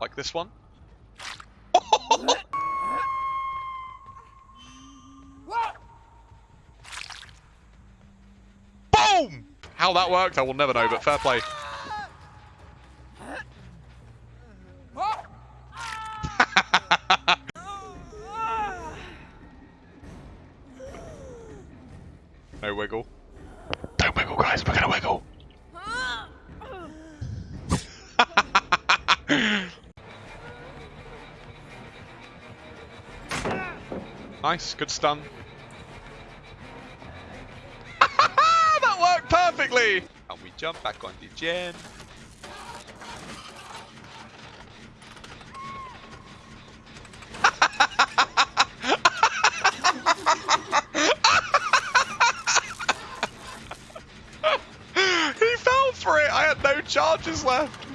Like this one. Boom! How that worked, I will never know, but fair play. no wiggle. Don't wiggle, guys. We're gonna wiggle. Nice, good stun. that worked perfectly! And we jump back on the gen. he fell for it! I had no charges left!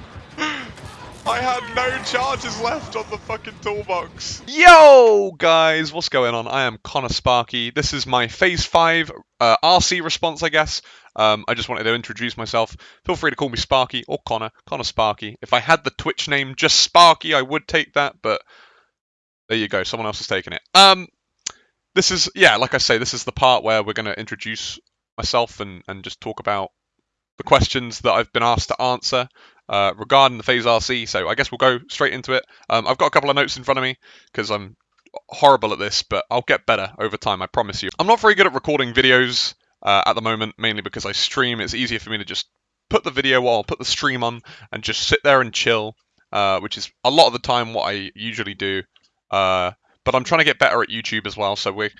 I had no charges left on the fucking toolbox. Yo, guys, what's going on? I am Connor Sparky. This is my FaZe 5 uh, RC response, I guess. Um, I just wanted to introduce myself. Feel free to call me Sparky or Connor. Connor Sparky. If I had the Twitch name just Sparky, I would take that, but there you go. Someone else has taken it. Um, this is, yeah, like I say, this is the part where we're going to introduce myself and, and just talk about the questions that I've been asked to answer uh, regarding the FaZe RC. So I guess we'll go straight into it. Um, I've got a couple of notes in front of me because I'm horrible at this, but I'll get better over time. I promise you. I'm not very good at recording videos uh, at the moment, mainly because I stream. It's easier for me to just put the video on, put the stream on, and just sit there and chill, uh, which is a lot of the time what I usually do. Uh, but I'm trying to get better at YouTube as well, so we're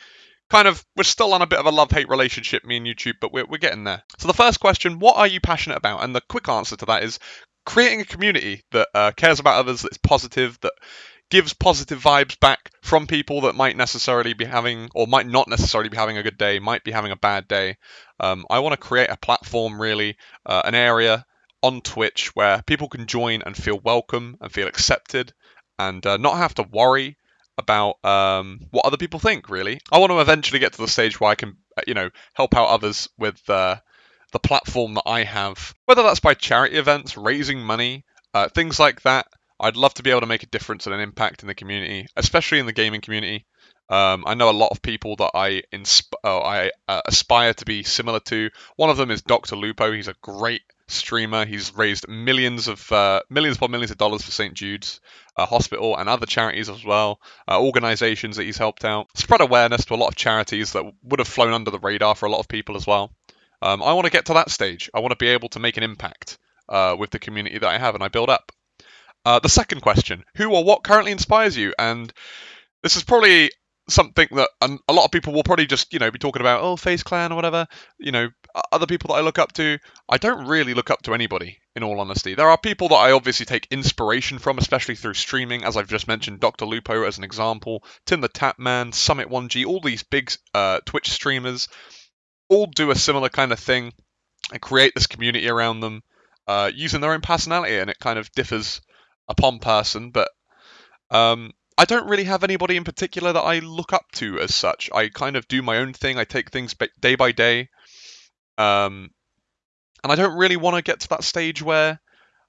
kind of we're still on a bit of a love-hate relationship, me and YouTube, but we're we're getting there. So the first question, what are you passionate about? And the quick answer to that is creating a community that uh, cares about others, that's positive, that gives positive vibes back from people that might necessarily be having or might not necessarily be having a good day, might be having a bad day. Um, I want to create a platform, really, uh, an area on Twitch where people can join and feel welcome and feel accepted and uh, not have to worry about um, what other people think. Really, I want to eventually get to the stage where I can, uh, you know, help out others with uh, the platform that I have, whether that's by charity events, raising money, uh, things like that. I'd love to be able to make a difference and an impact in the community, especially in the gaming community. Um, I know a lot of people that I insp- oh, I uh, aspire to be similar to. One of them is Dr. Lupo. He's a great streamer. He's raised millions of uh, millions upon millions of dollars for St. Jude's uh, Hospital and other charities as well. Uh, organizations that he's helped out, spread awareness to a lot of charities that would have flown under the radar for a lot of people as well. Um, I want to get to that stage. I want to be able to make an impact uh, with the community that I have and I build up. Uh, the second question: Who or what currently inspires you? And this is probably something that a lot of people will probably just you know be talking about oh FaZe Clan or whatever you know other people that i look up to. I don't really look up to anybody in all honesty. There are people that i obviously take inspiration from especially through streaming. As i've just mentioned dr lupo as an example tim the tatman summit 1g all these big uh, twitch streamers all do a similar kind of thing and create this community around them uh, using their own personality and it kind of differs upon person but um, I don't really have anybody in particular that I look up to as such. I kind of do my own thing. I take things day by day. Um, and I don't really want to get to that stage where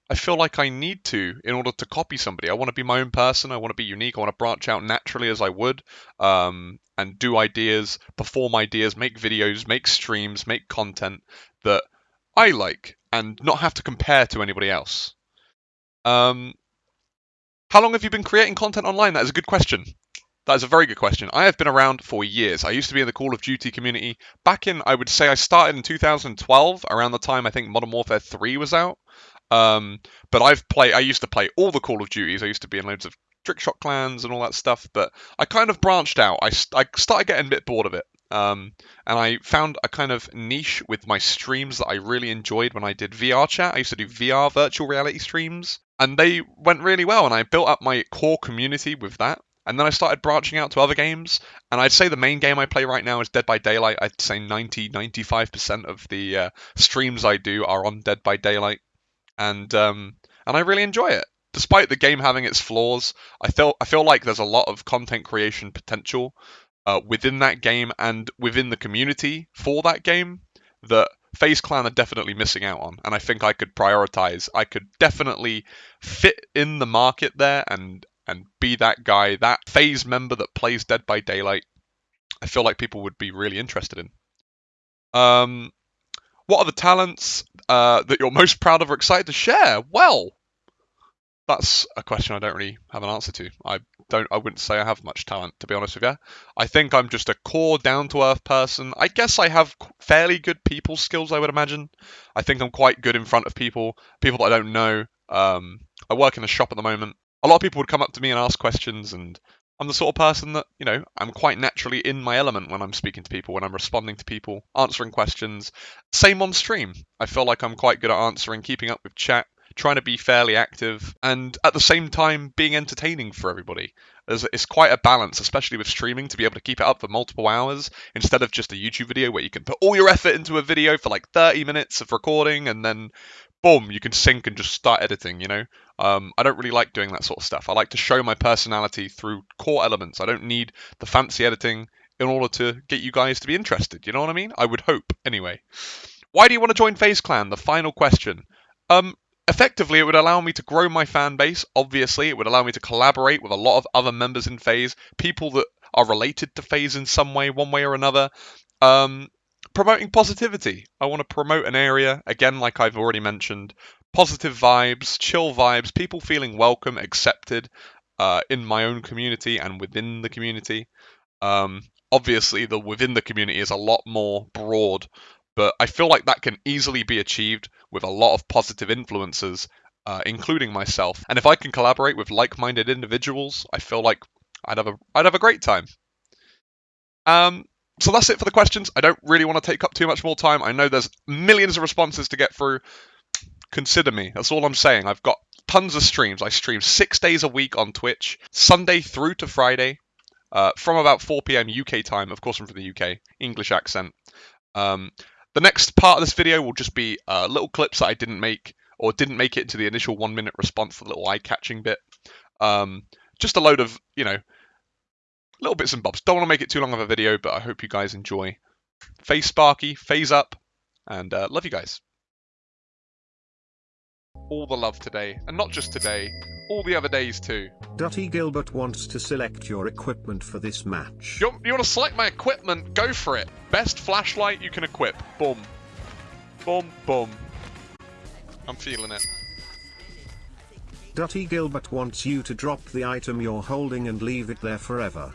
I feel like I need to in order to copy somebody. I want to be my own person. I want to be unique. I want to branch out naturally as I would um, and do ideas, perform ideas, make videos, make streams, make content that I like and not have to compare to anybody else. Um, how long have you been creating content online? That is a good question. That is a very good question. I have been around for years. I used to be in the Call of Duty community back in, I would say, I started in 2012, around the time I think Modern Warfare 3 was out. Um, but I've played. I used to play all the Call of Duties. I used to be in loads of trick shot clans and all that stuff. But I kind of branched out. I, I started getting a bit bored of it. Um, and I found a kind of niche with my streams that I really enjoyed when I did VR chat. I used to do VR virtual reality streams and they went really well. And I built up my core community with that. And then I started branching out to other games. And I'd say the main game I play right now is Dead by Daylight. I'd say 90, 95% of the uh, streams I do are on Dead by Daylight. And um, and I really enjoy it. Despite the game having its flaws, I feel I feel like there's a lot of content creation potential uh, within that game and within the community for that game that FaZe Clan are definitely missing out on, and I think I could prioritize. I could definitely fit in the market there and and be that guy, that FaZe member that plays Dead by Daylight. I feel like people would be really interested in. Um, what are the talents uh, that you're most proud of or excited to share? Well, that's a question I don't really have an answer to. I don't. I wouldn't say I have much talent, to be honest with you. I think I'm just a core, down-to-earth person. I guess I have fairly good people skills. I would imagine. I think I'm quite good in front of people, people that I don't know. Um, I work in a shop at the moment. A lot of people would come up to me and ask questions, and I'm the sort of person that, you know, I'm quite naturally in my element when I'm speaking to people, when I'm responding to people, answering questions. Same on stream. I feel like I'm quite good at answering, keeping up with chat, trying to be fairly active, and at the same time being entertaining for everybody. It's quite a balance, especially with streaming, to be able to keep it up for multiple hours instead of just a YouTube video where you can put all your effort into a video for like 30 minutes of recording and then boom, you can sync and just start editing, you know? Um, I don't really like doing that sort of stuff. I like to show my personality through core elements. I don't need the fancy editing in order to get you guys to be interested. You know what I mean? I would hope, anyway. Why do you want to join FaZe Clan? The final question. Um, effectively, it would allow me to grow my fan base. Obviously, it would allow me to collaborate with a lot of other members in FaZe people that are related to FaZe in some way, one way or another. Um, promoting positivity. I want to promote an area, again, like I've already mentioned, positive vibes, chill vibes, people feeling welcome, accepted uh, in my own community and within the community. Um, obviously, the within the community is a lot more broad but I feel like that can easily be achieved with a lot of positive influences, uh, including myself. And if I can collaborate with like-minded individuals, I feel like I'd have a I'd have a great time. Um, so that's it for the questions. I don't really want to take up too much more time. I know there's millions of responses to get through. Consider me. That's all I'm saying. I've got tons of streams. I stream six days a week on Twitch, Sunday through to Friday, uh, from about 4 p.m. UK time. Of course, I'm from the UK. English accent. Um, the next part of this video will just be uh, little clips that I didn't make or didn't make it into the initial one minute response, the little eye-catching bit. Um, just a load of, you know, little bits and bobs. Don't want to make it too long of a video, but I hope you guys enjoy. FaZe Sparky, FaZe up, and uh, love you guys. All the love today, and not just today, all the other days too. Dotty Gilbert wants to select your equipment for this match. You, you want to select my equipment? Go for it. Best flashlight you can equip. Boom. Boom, boom. I'm feeling it. Dotty Gilbert wants you to drop the item you're holding and leave it there forever.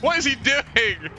What is he doing?